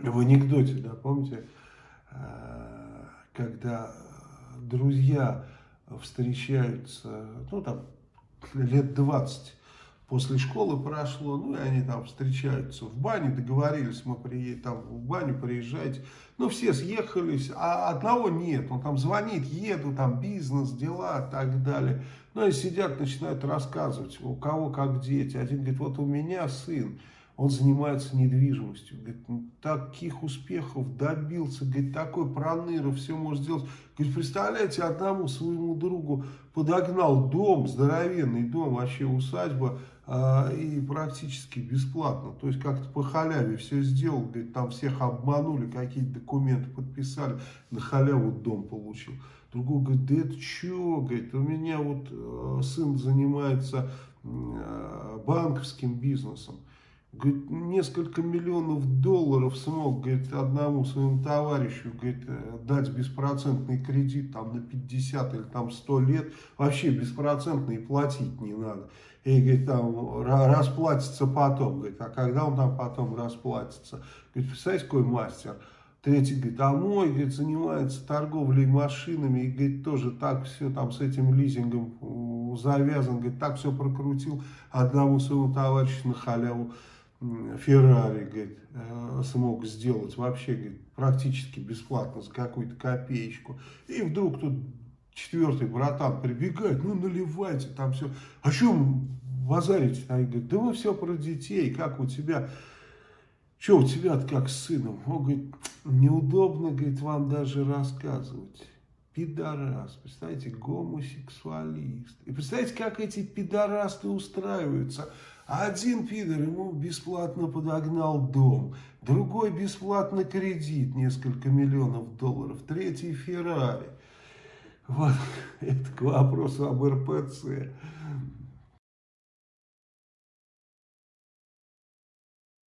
в анекдоте, да, помните, э, когда друзья встречаются, ну, там, лет 20 после школы прошло, ну, и они там встречаются в бане, договорились, мы приедем, там в баню приезжайте, ну, все съехались, а одного нет, он там звонит, еду, там бизнес, дела так далее, ну, и сидят, начинают рассказывать, у кого как дети, один говорит, вот у меня сын, он занимается недвижимостью. Говорит, таких успехов добился, говорит, такой проныра, все может сделать. Говорит, представляете, одному своему другу подогнал дом, здоровенный дом, вообще усадьба, э, и практически бесплатно. То есть как-то по халяве все сделал, говорит, там всех обманули, какие-то документы подписали, на халяву дом получил. Другой говорит, да это что, говорит, у меня вот э, сын занимается э, банковским бизнесом. Говорит, несколько миллионов долларов смог, говорит, одному своему товарищу, говорит, дать беспроцентный кредит там на 50 или там 100 лет, вообще беспроцентный платить не надо. И, говорит, там расплатится потом, говорит, а когда он там потом расплатится? Говорит, представляете, какой мастер? Третий говорит, а мой, говорит, занимается торговлей машинами, и, говорит, тоже так все там с этим лизингом завязан, говорит, так все прокрутил одному своему товарищу на халяву. Феррари, говорит, э, смог сделать вообще, говорит, практически бесплатно за какую-то копеечку. И вдруг тут четвертый братан прибегает, ну наливайте там все. А что базарите? Они говорят, да вы все про детей, как у тебя, что у тебя как с сыном? Он говорит, неудобно, говорит, вам даже рассказывать. Пидорас, представляете, гомосексуалист. И представляете, как эти пидорасты устраиваются. Один пидор ему бесплатно подогнал дом, другой бесплатно кредит, несколько миллионов долларов, третий Феррари. Вот это к вопросу об РПЦ.